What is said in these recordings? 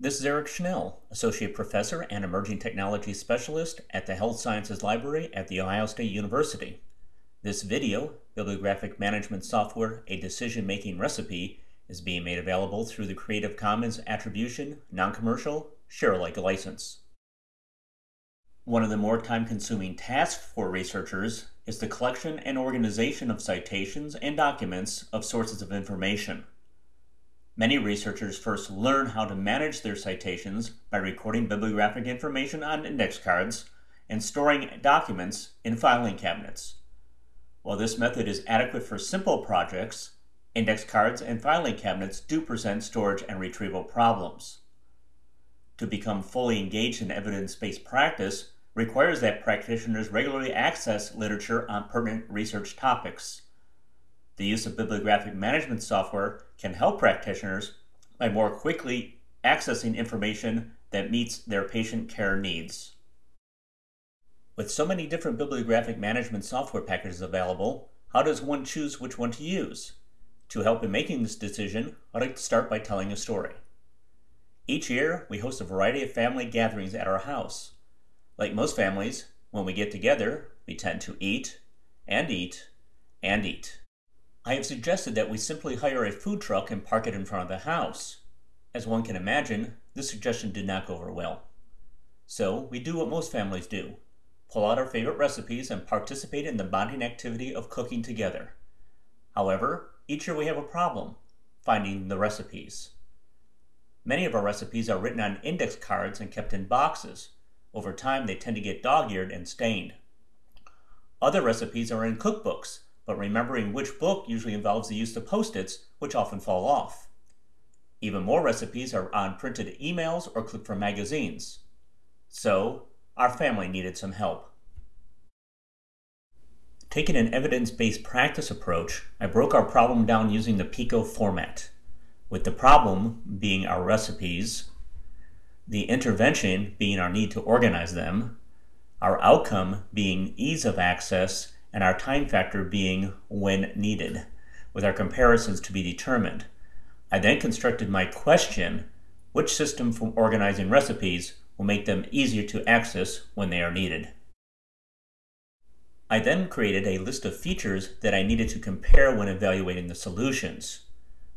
This is Eric Schnell, Associate Professor and Emerging Technology Specialist at the Health Sciences Library at The Ohio State University. This video, Bibliographic Management Software, A Decision-Making Recipe, is being made available through the Creative Commons Attribution, Non-Commercial, Share-alike license. One of the more time-consuming tasks for researchers is the collection and organization of citations and documents of sources of information. Many researchers first learn how to manage their citations by recording bibliographic information on index cards and storing documents in filing cabinets. While this method is adequate for simple projects, index cards and filing cabinets do present storage and retrieval problems. To become fully engaged in evidence-based practice requires that practitioners regularly access literature on pertinent research topics. The use of bibliographic management software can help practitioners by more quickly accessing information that meets their patient care needs. With so many different bibliographic management software packages available, how does one choose which one to use? To help in making this decision, I'd like to start by telling a story. Each year, we host a variety of family gatherings at our house. Like most families, when we get together, we tend to eat and eat and eat. I have suggested that we simply hire a food truck and park it in front of the house. As one can imagine, this suggestion did not go over well. So we do what most families do, pull out our favorite recipes and participate in the bonding activity of cooking together. However, each year we have a problem, finding the recipes. Many of our recipes are written on index cards and kept in boxes. Over time, they tend to get dog-eared and stained. Other recipes are in cookbooks but remembering which book usually involves the use of post-its, which often fall off. Even more recipes are on printed emails or clipped from magazines. So, our family needed some help. Taking an evidence-based practice approach, I broke our problem down using the PICO format, with the problem being our recipes, the intervention being our need to organize them, our outcome being ease of access, and our time factor being when needed, with our comparisons to be determined. I then constructed my question, which system for organizing recipes will make them easier to access when they are needed. I then created a list of features that I needed to compare when evaluating the solutions.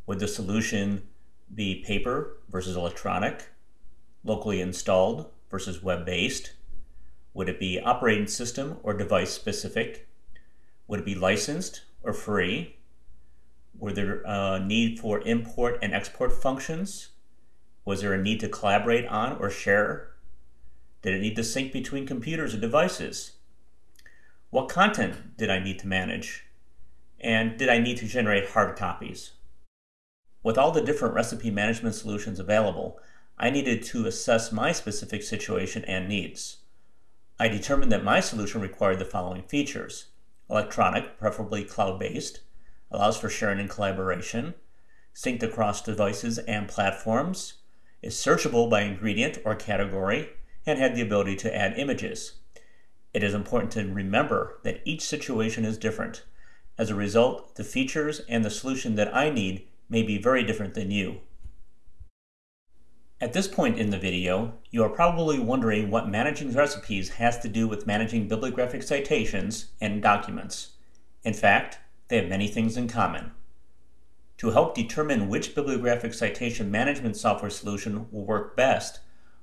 Would the solution be paper versus electronic, locally installed versus web-based? Would it be operating system or device specific? Would it be licensed or free? Were there a need for import and export functions? Was there a need to collaborate on or share? Did it need to sync between computers or devices? What content did I need to manage? And did I need to generate hard copies? With all the different recipe management solutions available, I needed to assess my specific situation and needs. I determined that my solution required the following features electronic, preferably cloud-based, allows for sharing and collaboration, synced across devices and platforms, is searchable by ingredient or category, and had the ability to add images. It is important to remember that each situation is different. As a result, the features and the solution that I need may be very different than you. At this point in the video, you are probably wondering what managing recipes has to do with managing bibliographic citations and documents. In fact, they have many things in common. To help determine which bibliographic citation management software solution will work best,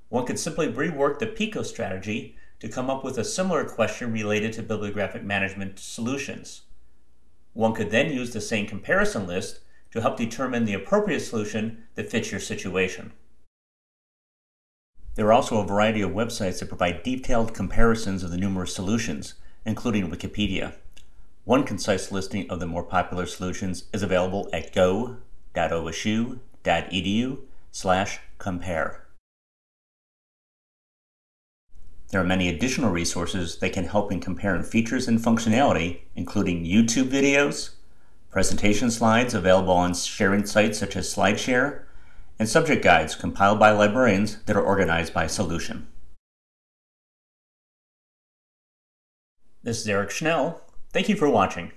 one could simply rework the PICO strategy to come up with a similar question related to bibliographic management solutions. One could then use the same comparison list to help determine the appropriate solution that fits your situation. There are also a variety of websites that provide detailed comparisons of the numerous solutions, including Wikipedia. One concise listing of the more popular solutions is available at go.osu.edu slash compare. There are many additional resources that can help in comparing features and functionality, including YouTube videos, presentation slides available on sharing sites such as SlideShare, and subject guides compiled by librarians that are organized by solution. This is Eric Schnell. Thank you for watching.